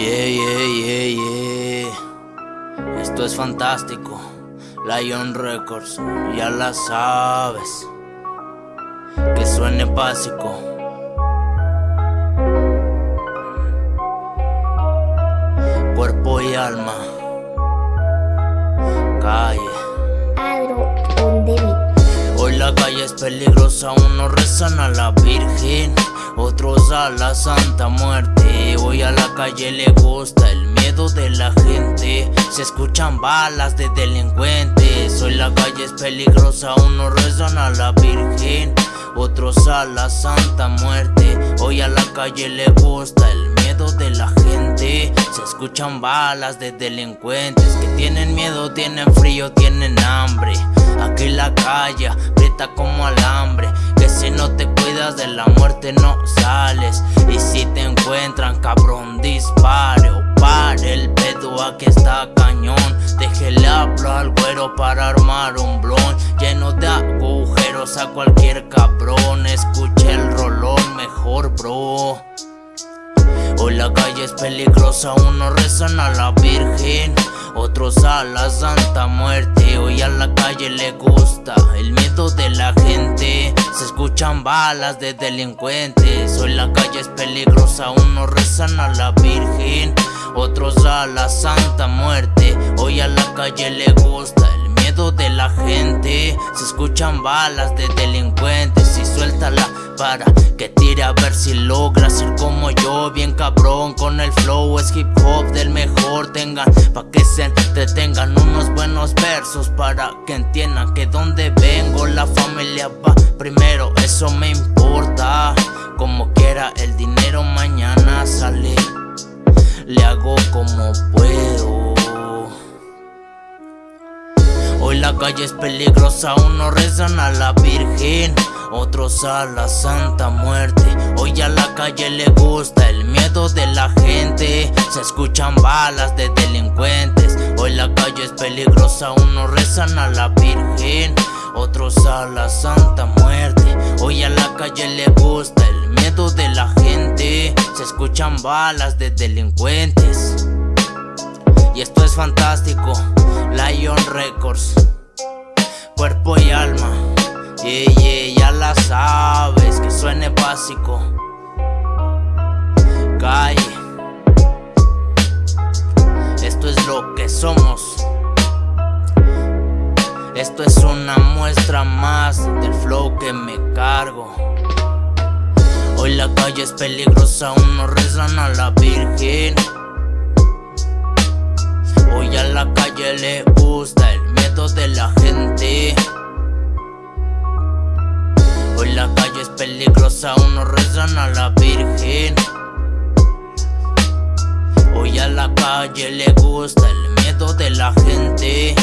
Yeah, yeah, yeah, yeah. Esto es fantástico. Lion Records, ya la sabes. Que suene básico. Cuerpo y alma. Calle. Hoy la calle es peligrosa, unos rezan a la Virgen, otros a la Santa Muerte. Hoy a la calle le gusta el miedo de la gente, se escuchan balas de delincuentes. Hoy la calle es peligrosa, unos rezan a la Virgen, otros a la Santa Muerte. Hoy a la calle le gusta el miedo de la gente, se escuchan balas de delincuentes que tienen miedo, tienen frío, tienen hambre. Aquí la calle aprieta como alambre Que si no te cuidas de la muerte no sales encuentran cabrón dispare o pare El pedo aquí está cañón. Déjele hablar al güero para armar un blon. Lleno de agujeros a cualquier cabrón. Escuche el rolón mejor bro. Hoy la calle es peligrosa, unos rezan a la Virgen, otros a la Santa Muerte. Hoy a la calle le gusta el miedo de la gente, se escuchan balas de delincuentes. Hoy la calle es peligrosa, unos rezan a la Virgen, otros a la Santa Muerte. Hoy a la calle le gusta el miedo de la gente, se escuchan balas de delincuentes y suéltala para que tire a ver si logra ser como yo Bien cabrón con el flow es hip hop del mejor Tengan pa' que se entretengan unos buenos versos Para que entiendan Como quiera el dinero mañana sale Le hago como puedo Hoy la calle es peligrosa, unos rezan a la Virgen, otros a la Santa Muerte. Hoy a la calle le gusta el miedo de la gente, se escuchan balas de delincuentes. Hoy la calle es peligrosa, unos rezan a la Virgen, otros a la Santa Muerte. Hoy a la calle le gusta el miedo de la gente, se escuchan balas de delincuentes. Y esto es fantástico, Lion Records, cuerpo y alma. Yeah, yeah, ya la sabes, que suene básico. Calle, esto es lo que somos. Esto es una muestra más del flow que me cargo. Hoy la calle es peligrosa, unos rezan a la Virgen. Hoy a la calle le gusta el miedo de la gente. Hoy la calle es peligrosa, unos rezan a la Virgen. Hoy a la calle le gusta el miedo de la gente.